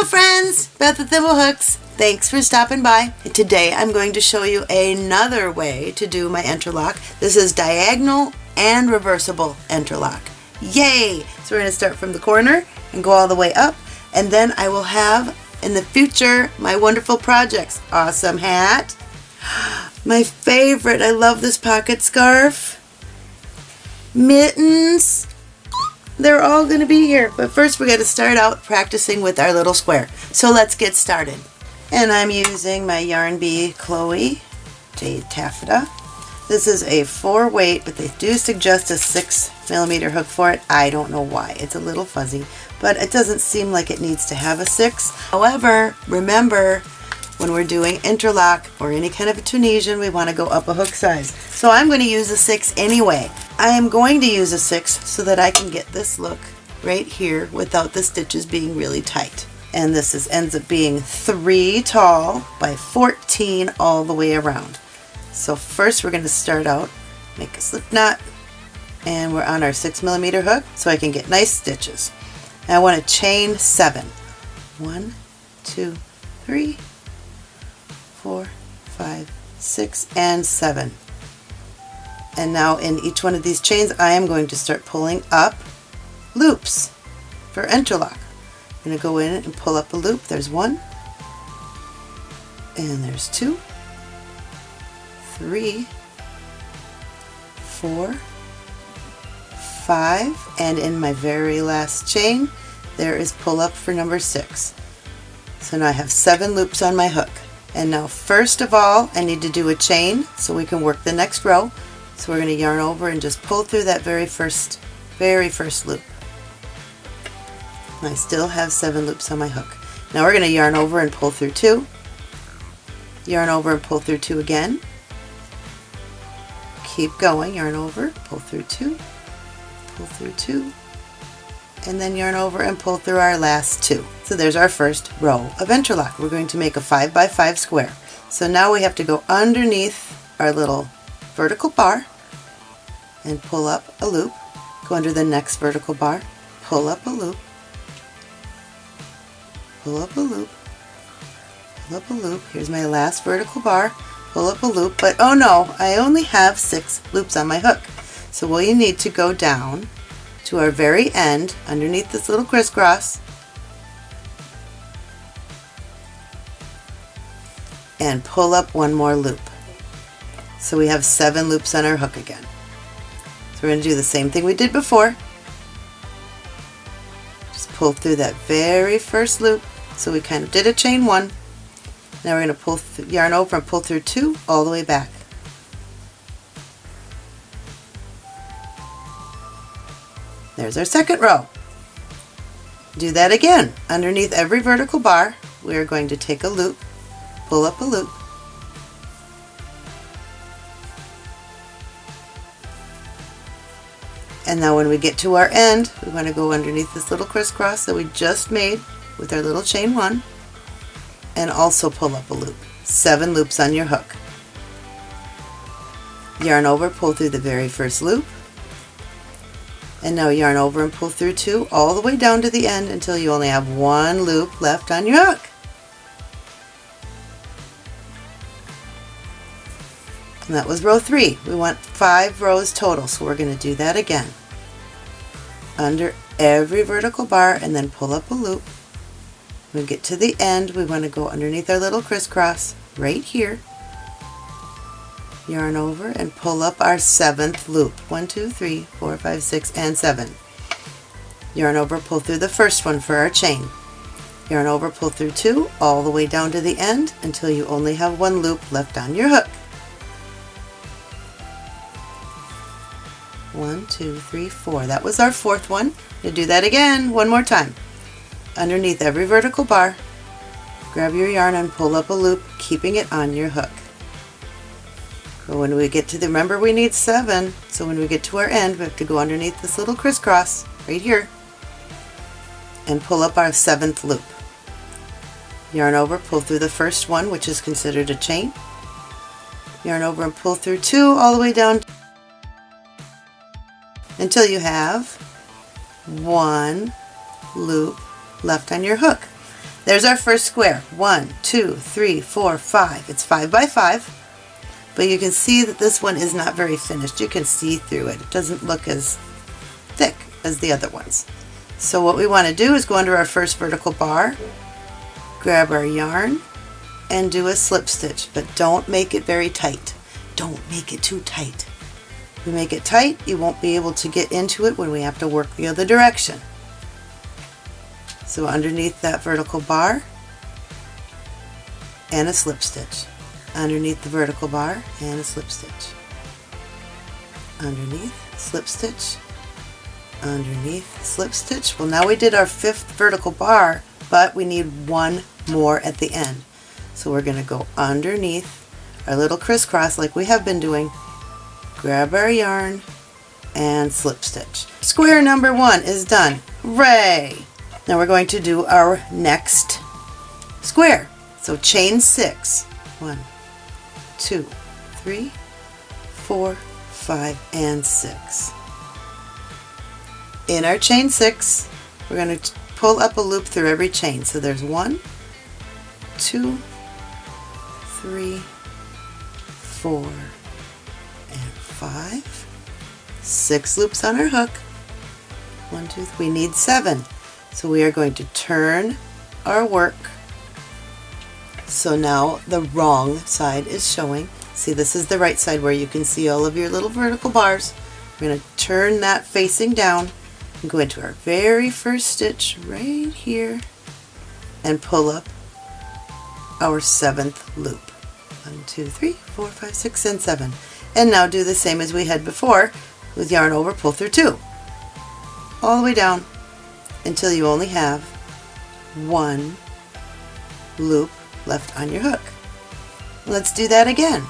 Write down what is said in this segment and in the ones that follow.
Hello friends, Beth with Thimblehooks. Thanks for stopping by. Today I'm going to show you another way to do my interlock. This is diagonal and reversible interlock. Yay! So we're going to start from the corner and go all the way up and then I will have in the future my wonderful projects. Awesome hat. My favorite, I love this pocket scarf. Mittens. They're all going to be here. But first we're going to start out practicing with our little square. So let's get started. And I'm using my Yarn Bee Chloe Jade Taffeta. This is a four weight, but they do suggest a six millimeter hook for it. I don't know why. It's a little fuzzy, but it doesn't seem like it needs to have a six. However, remember when we're doing interlock or any kind of a Tunisian, we want to go up a hook size. So I'm going to use a 6 anyway. I am going to use a 6 so that I can get this look right here without the stitches being really tight. And this is, ends up being 3 tall by 14 all the way around. So first we're going to start out, make a slip knot, and we're on our 6 millimeter hook so I can get nice stitches. And I want to chain 7. One, two, three, four, five, six, and seven. And now in each one of these chains I am going to start pulling up loops for interlock. I'm going to go in and pull up a loop. There's one, and there's two, three, four, five, and in my very last chain there is pull up for number six. So now I have seven loops on my hook. And now first of all, I need to do a chain so we can work the next row. So we're going to yarn over and just pull through that very first, very first loop. And I still have seven loops on my hook. Now we're going to yarn over and pull through two. Yarn over and pull through two again. Keep going, yarn over, pull through two, pull through two, and then yarn over and pull through our last two. So there's our first row of interlock. We're going to make a 5 by 5 square. So now we have to go underneath our little vertical bar and pull up a loop, go under the next vertical bar, pull up a loop, pull up a loop, pull up a loop. Here's my last vertical bar, pull up a loop, but oh no, I only have six loops on my hook. So we need to go down to our very end underneath this little crisscross and pull up one more loop. So we have seven loops on our hook again. So we're going to do the same thing we did before. Just pull through that very first loop. So we kind of did a chain one. Now we're going to pull yarn over and pull through two all the way back. There's our second row. Do that again. Underneath every vertical bar, we are going to take a loop, pull up a loop, and now when we get to our end, we want to go underneath this little crisscross that we just made with our little chain one, and also pull up a loop. Seven loops on your hook. Yarn over, pull through the very first loop, and now yarn over and pull through two all the way down to the end until you only have one loop left on your hook. And that was row three. We want five rows total, so we're going to do that again. Under every vertical bar and then pull up a loop. When we get to the end, we want to go underneath our little crisscross right here yarn over and pull up our seventh loop. One, two, three, four, five, six, and seven. Yarn over, pull through the first one for our chain. Yarn over, pull through two, all the way down to the end until you only have one loop left on your hook. One, two, three, four. That was our fourth one. To do that again, one more time. Underneath every vertical bar, grab your yarn and pull up a loop, keeping it on your hook. But when we get to the, remember we need seven, so when we get to our end, we have to go underneath this little crisscross right here and pull up our seventh loop. Yarn over, pull through the first one, which is considered a chain. Yarn over and pull through two all the way down until you have one loop left on your hook. There's our first square. One, two, three, four, five. It's five by five. But you can see that this one is not very finished. You can see through it. It doesn't look as thick as the other ones. So what we want to do is go under our first vertical bar, grab our yarn, and do a slip stitch. But don't make it very tight. Don't make it too tight. If we make it tight, you won't be able to get into it when we have to work the other direction. So underneath that vertical bar, and a slip stitch underneath the vertical bar and a slip stitch. Underneath slip stitch. Underneath slip stitch. Well now we did our fifth vertical bar but we need one more at the end. So we're going to go underneath our little crisscross like we have been doing grab our yarn and slip stitch. Square number one is done. Hooray! Now we're going to do our next square. So chain six. One two, three, four, five, and six. In our chain six, we're going to pull up a loop through every chain. So there's one, two, three, four, and five. Six loops on our hook. One, two, three. We need seven. So we are going to turn our work so now the wrong side is showing. See, this is the right side where you can see all of your little vertical bars. We're going to turn that facing down and go into our very first stitch right here and pull up our seventh loop. One, two, three, four, five, six, and seven. And now do the same as we had before with yarn over, pull through two. All the way down until you only have one loop left on your hook. Let's do that again.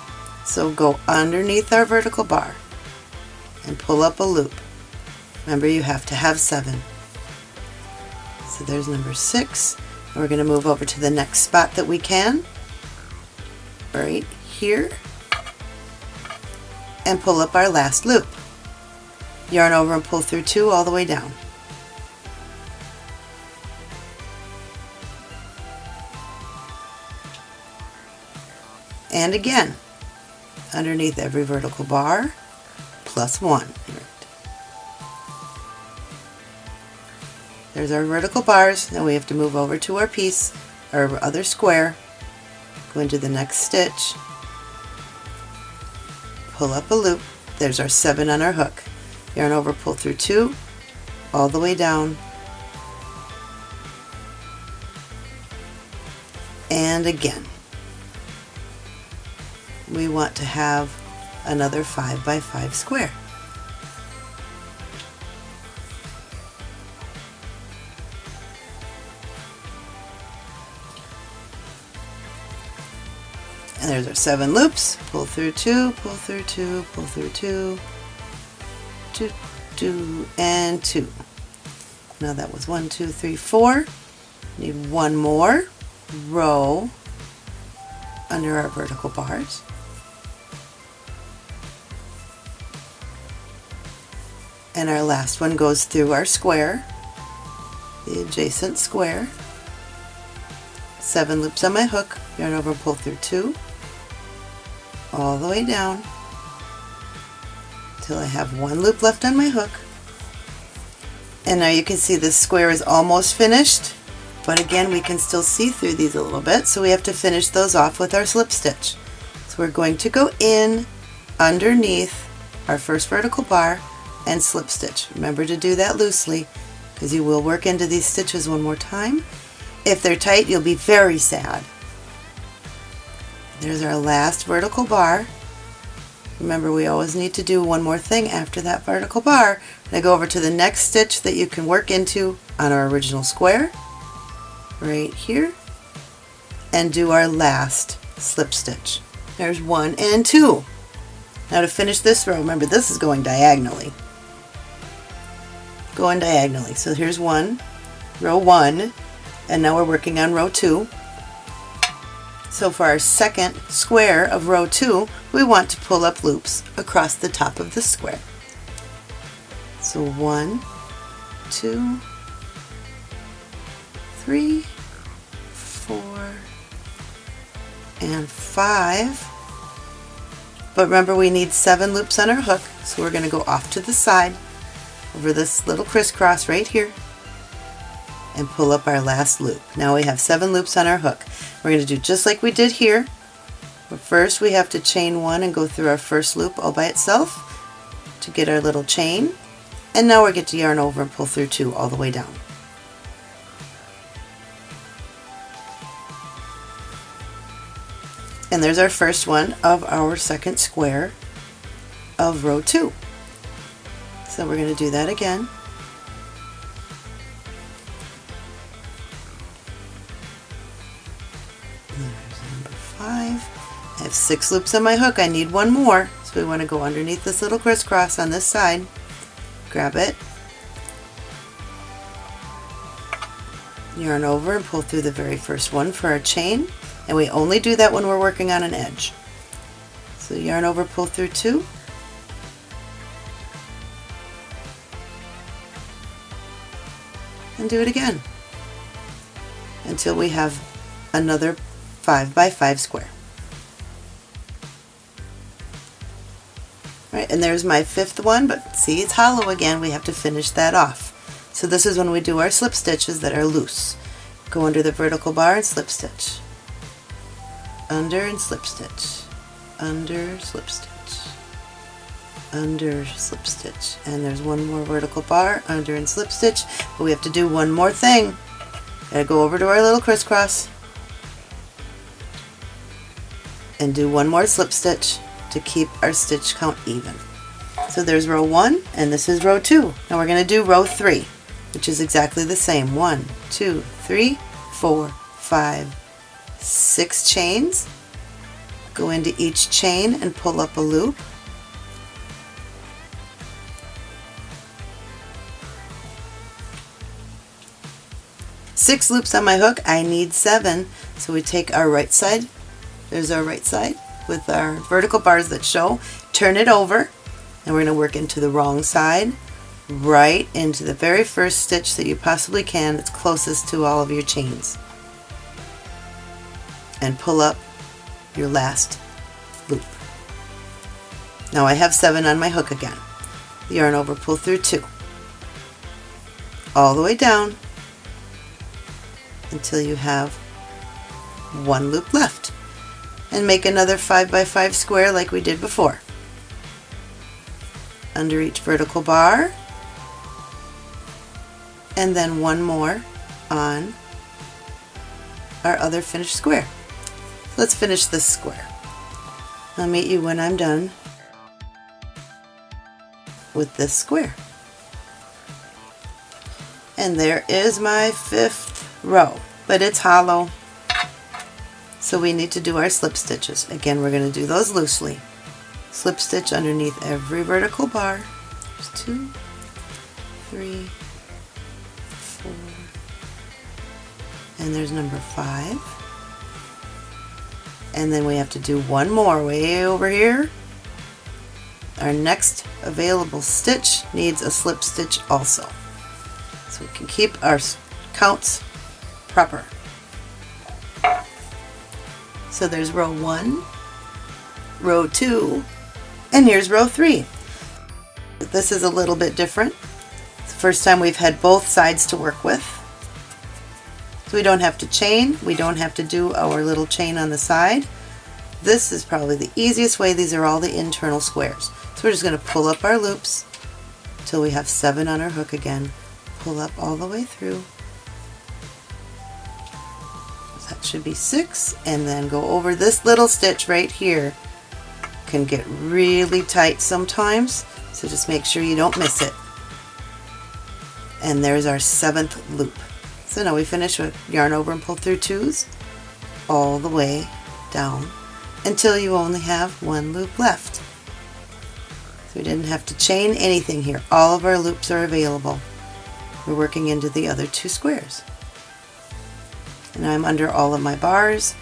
So go underneath our vertical bar and pull up a loop. Remember you have to have seven. So there's number six. We're going to move over to the next spot that we can, right here, and pull up our last loop. Yarn over and pull through two all the way down. And again underneath every vertical bar plus one. There's our vertical bars. Now we have to move over to our piece, our other square, go into the next stitch, pull up a loop. There's our seven on our hook. Yarn over, pull through two, all the way down, and again we want to have another 5 by 5 square. And there's our seven loops. Pull through two, pull through two, pull through two, two, two, and two. Now that was one, two, three, four. Need one more row under our vertical bars. And our last one goes through our square, the adjacent square. Seven loops on my hook, yarn over pull through two, all the way down till I have one loop left on my hook. And now you can see this square is almost finished, but again we can still see through these a little bit, so we have to finish those off with our slip stitch. So we're going to go in underneath our first vertical bar and slip stitch. Remember to do that loosely because you will work into these stitches one more time. If they're tight, you'll be very sad. There's our last vertical bar. Remember, we always need to do one more thing after that vertical bar. Now go over to the next stitch that you can work into on our original square, right here, and do our last slip stitch. There's one and two. Now to finish this row, remember this is going diagonally going diagonally. So here's one, row one, and now we're working on row two. So for our second square of row two, we want to pull up loops across the top of the square. So one, two, three, four, and five. But remember we need seven loops on our hook, so we're going to go off to the side over this little crisscross right here and pull up our last loop. Now we have seven loops on our hook. We're going to do just like we did here. But first we have to chain one and go through our first loop all by itself to get our little chain. And now we get to yarn over and pull through two all the way down. And there's our first one of our second square of row two. So we're going to do that again. There's number five. I have six loops on my hook. I need one more. So we want to go underneath this little crisscross on this side. Grab it. Yarn over and pull through the very first one for our chain. And we only do that when we're working on an edge. So yarn over, pull through two. And do it again until we have another 5 by 5 square. Right, and there's my fifth one, but see it's hollow again, we have to finish that off. So this is when we do our slip stitches that are loose. Go under the vertical bar and slip stitch. Under and slip stitch. Under, slip stitch. Under, slip stitch. And there's one more vertical bar, under and slip stitch. But we have to do one more thing. Gotta go over to our little crisscross and do one more slip stitch to keep our stitch count even. So there's row one and this is row two. Now we're going to do row three, which is exactly the same. One, two, three, four, five, six chains. Go into each chain and pull up a loop. Six loops on my hook, I need seven. So we take our right side, there's our right side with our vertical bars that show, turn it over, and we're going to work into the wrong side, right into the very first stitch that you possibly can that's closest to all of your chains. And pull up your last loop. Now I have seven on my hook again. Yarn over, pull through two. All the way down until you have one loop left. And make another 5 by 5 square like we did before. Under each vertical bar. And then one more on our other finished square. Let's finish this square. I'll meet you when I'm done with this square. And there is my fifth row, but it's hollow. So we need to do our slip stitches. Again, we're going to do those loosely. Slip stitch underneath every vertical bar. There's two, three, four, and there's number five. And then we have to do one more way over here. Our next available stitch needs a slip stitch also. So we can keep our counts proper. So there's row one, row two, and here's row three. This is a little bit different. It's the first time we've had both sides to work with. So we don't have to chain, we don't have to do our little chain on the side. This is probably the easiest way. These are all the internal squares. So we're just going to pull up our loops until we have seven on our hook again. Pull up all the way through. Should be six and then go over this little stitch right here. Can get really tight sometimes, so just make sure you don't miss it. And there's our seventh loop. So now we finish with yarn over and pull through twos all the way down until you only have one loop left. So we didn't have to chain anything here. All of our loops are available. We're working into the other two squares and I'm under all of my bars.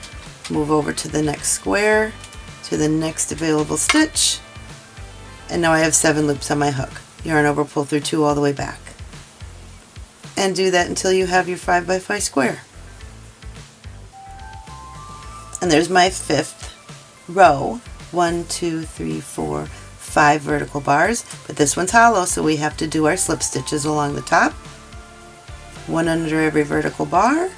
Move over to the next square, to the next available stitch, and now I have seven loops on my hook. Yarn over, pull through two all the way back. And do that until you have your 5 by 5 square. And there's my fifth row. One, two, three, four, five vertical bars, but this one's hollow, so we have to do our slip stitches along the top. One under every vertical bar.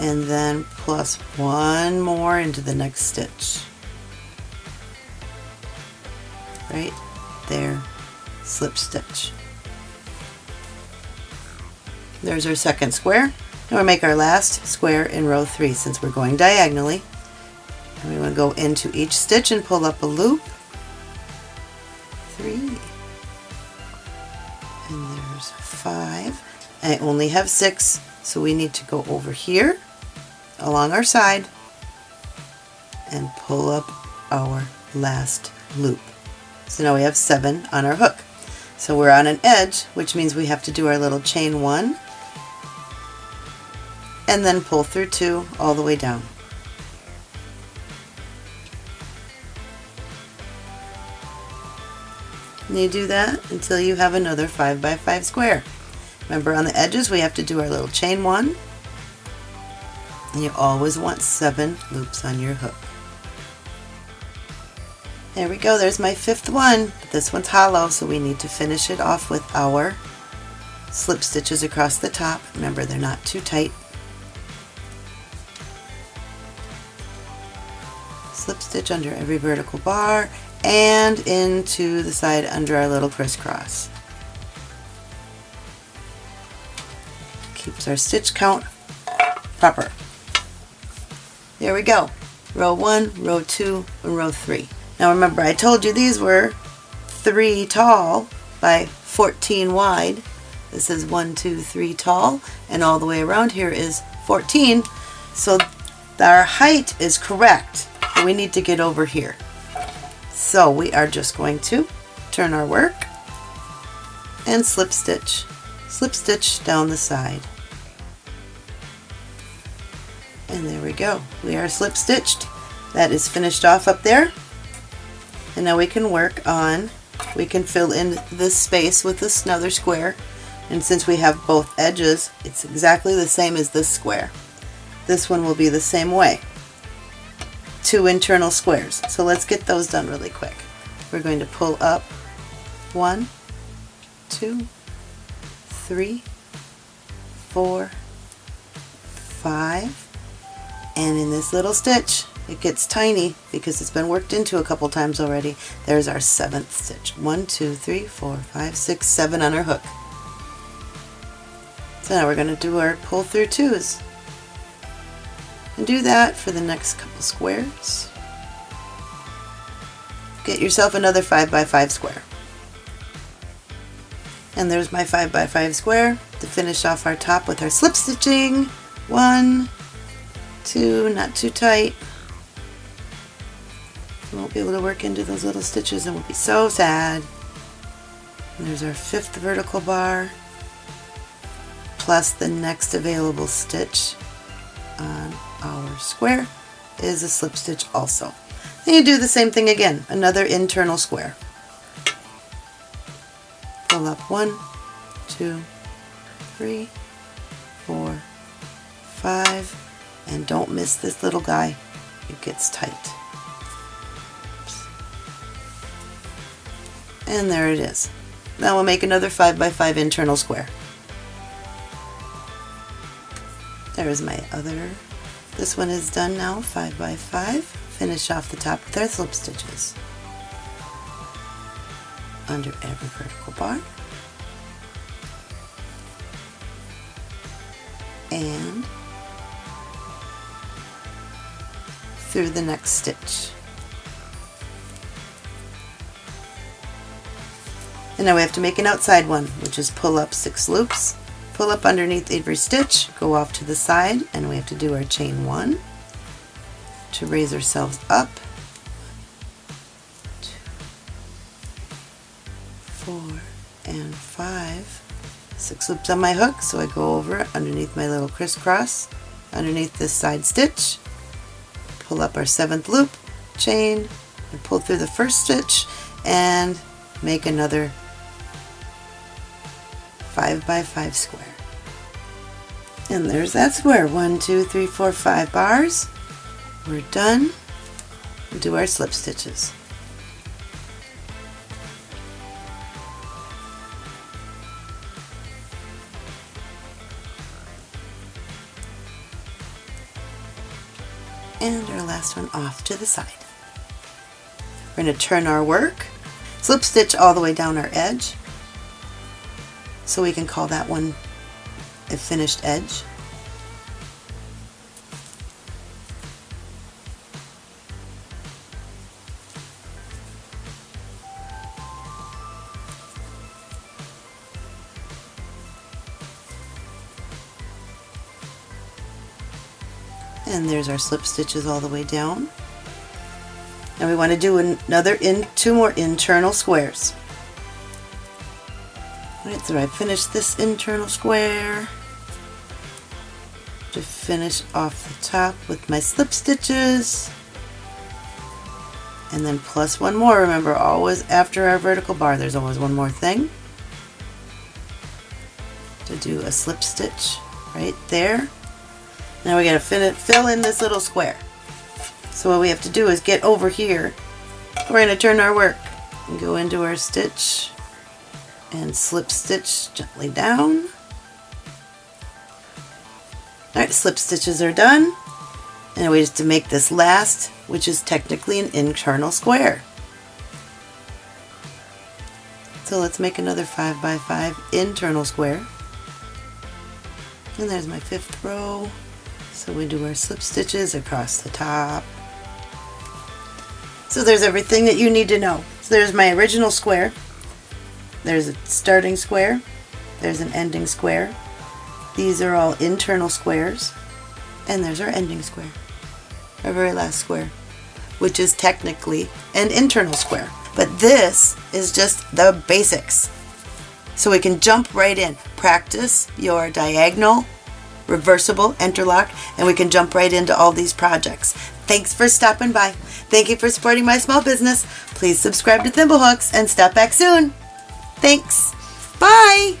And then plus one more into the next stitch. Right there, slip stitch. There's our second square. Now we'll make our last square in row 3 since we're going diagonally. And we want to go into each stitch and pull up a loop. 3. And there's 5. I only have 6 so we need to go over here along our side and pull up our last loop. So now we have 7 on our hook. So we're on an edge which means we have to do our little chain 1 and then pull through two all the way down. And you do that until you have another 5 by 5 square. Remember on the edges we have to do our little chain one and you always want 7 loops on your hook. There we go, there's my fifth one. This one's hollow so we need to finish it off with our slip stitches across the top. Remember they're not too tight slip stitch under every vertical bar and into the side under our little crisscross. Keeps our stitch count proper. There we go. Row 1, row 2, and row 3. Now remember I told you these were 3 tall by 14 wide. This is 1, 2, 3 tall and all the way around here is 14. So our height is correct we need to get over here. So we are just going to turn our work and slip stitch, slip stitch down the side. And there we go. We are slip stitched. That is finished off up there. And now we can work on, we can fill in this space with this another square. And since we have both edges, it's exactly the same as this square. This one will be the same way two internal squares. So let's get those done really quick. We're going to pull up one, two, three, four, five, and in this little stitch it gets tiny because it's been worked into a couple times already. There's our seventh stitch. One, two, three, four, five, six, seven on our hook. So now we're going to do our pull through twos. And do that for the next couple squares. Get yourself another 5 by 5 square. And there's my 5 by 5 square to finish off our top with our slip stitching. One, two, not too tight. We won't be able to work into those little stitches and we'll be so sad. And there's our fifth vertical bar plus the next available stitch on our square is a slip stitch also. Then you do the same thing again, another internal square. Pull up one, two, three, four, five, and don't miss this little guy. It gets tight. And there it is. Now we'll make another 5 by 5 internal square. There is my other this one is done now, 5 by 5 Finish off the top with our slip stitches. Under every vertical bar. And through the next stitch. And now we have to make an outside one, which is pull up six loops pull up underneath every stitch, go off to the side, and we have to do our chain one to raise ourselves up. Two, four, and five. Six loops on my hook, so I go over underneath my little crisscross, underneath this side stitch, pull up our seventh loop, chain, and pull through the first stitch, and make another 5 5 by 5 square. And there's that square. One, two, three, four, five bars. We're done. Do our slip stitches. Last one off to the side. We're going to turn our work, slip stitch all the way down our edge, so we can call that one a finished edge. And there's our slip stitches all the way down. Now we want to do another in two more internal squares. Alright, so I finished this internal square to finish off the top with my slip stitches and then plus one more. Remember always after our vertical bar there's always one more thing to do a slip stitch right there now we gotta fill, it, fill in this little square. So what we have to do is get over here. We're gonna turn our work and go into our stitch and slip stitch gently down. Alright, slip stitches are done. And we just to make this last, which is technically an internal square. So let's make another 5 by 5 internal square. And there's my fifth row. So we do our slip stitches across the top. So there's everything that you need to know. So there's my original square. There's a starting square. There's an ending square. These are all internal squares. And there's our ending square. Our very last square. Which is technically an internal square. But this is just the basics. So we can jump right in. Practice your diagonal reversible interlock, and we can jump right into all these projects. Thanks for stopping by. Thank you for supporting my small business. Please subscribe to Thimblehooks and stop back soon. Thanks. Bye.